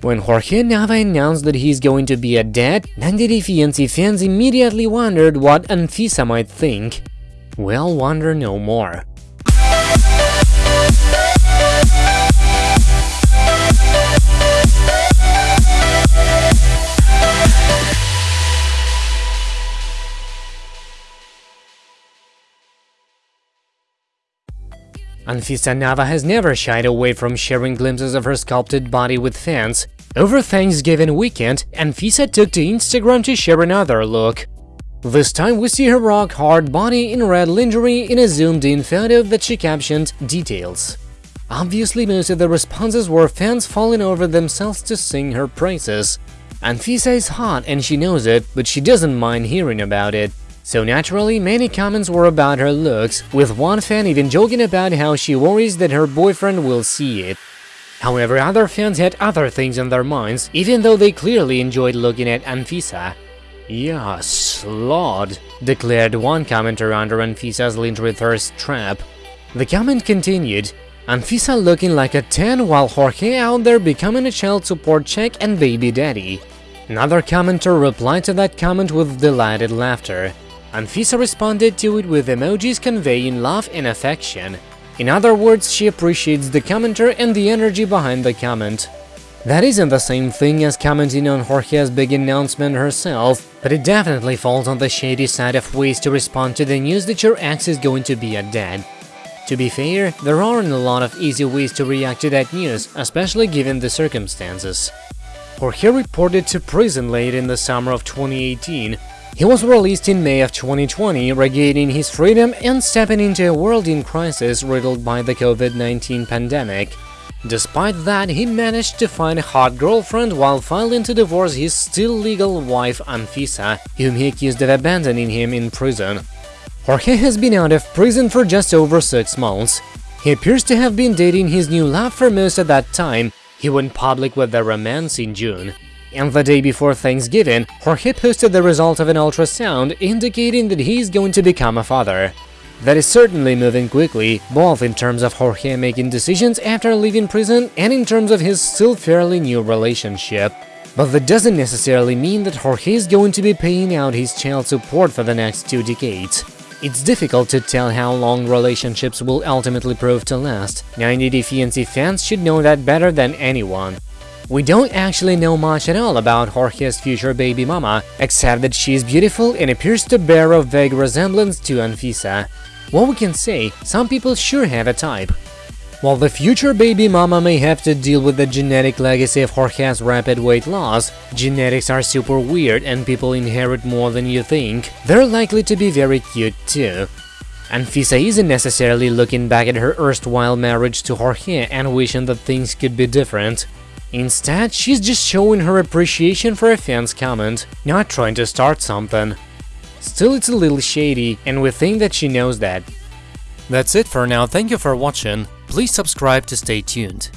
When Jorge Nava announced that he's going to be a dad, 90 Day Fiancé fans immediately wondered what Anfisa might think. Well, wonder no more. Anfisa Nava has never shied away from sharing glimpses of her sculpted body with fans. Over Thanksgiving weekend, Anfisa took to Instagram to share another look. This time we see her rock-hard body in red lingerie in a zoomed-in photo that she captioned details. Obviously most of the responses were fans falling over themselves to sing her praises. Anfisa is hot and she knows it, but she doesn't mind hearing about it. So naturally, many comments were about her looks, with one fan even joking about how she worries that her boyfriend will see it. However, other fans had other things in their minds, even though they clearly enjoyed looking at Anfisa. Yes, Lord, declared one commenter under Anfisa's lingerie thirst trap. The comment continued, Anfisa looking like a 10 while Jorge out there becoming a child support check and baby daddy. Another commenter replied to that comment with delighted laughter. Anfisa responded to it with emojis conveying love and affection. In other words, she appreciates the commenter and the energy behind the comment. That isn't the same thing as commenting on Jorge's big announcement herself, but it definitely falls on the shady side of ways to respond to the news that your ex is going to be a dad. To be fair, there aren't a lot of easy ways to react to that news, especially given the circumstances. Jorge reported to prison late in the summer of 2018 he was released in May of 2020, regaining his freedom and stepping into a world in crisis riddled by the COVID-19 pandemic. Despite that, he managed to find a hot girlfriend while filing to divorce his still legal wife Anfisa, whom he accused of abandoning him in prison. Jorge has been out of prison for just over six months. He appears to have been dating his new love for most of that time. He went public with their romance in June. And the day before Thanksgiving, Jorge posted the result of an ultrasound indicating that he's going to become a father. That is certainly moving quickly, both in terms of Jorge making decisions after leaving prison and in terms of his still fairly new relationship. But that doesn't necessarily mean that Jorge is going to be paying out his child support for the next two decades. It's difficult to tell how long relationships will ultimately prove to last. 90 Day Fiancé fans should know that better than anyone. We don't actually know much at all about Jorge's future baby mama, except that she is beautiful and appears to bear a vague resemblance to Anfisa. What we can say, some people sure have a type. While the future baby mama may have to deal with the genetic legacy of Jorge's rapid weight loss, genetics are super weird and people inherit more than you think, they're likely to be very cute too. Anfisa isn't necessarily looking back at her erstwhile marriage to Jorge and wishing that things could be different. Instead, she's just showing her appreciation for a fan's comment, not trying to start something. Still, it's a little shady, and we think that she knows that. That's it for now, thank you for watching, please subscribe to stay tuned.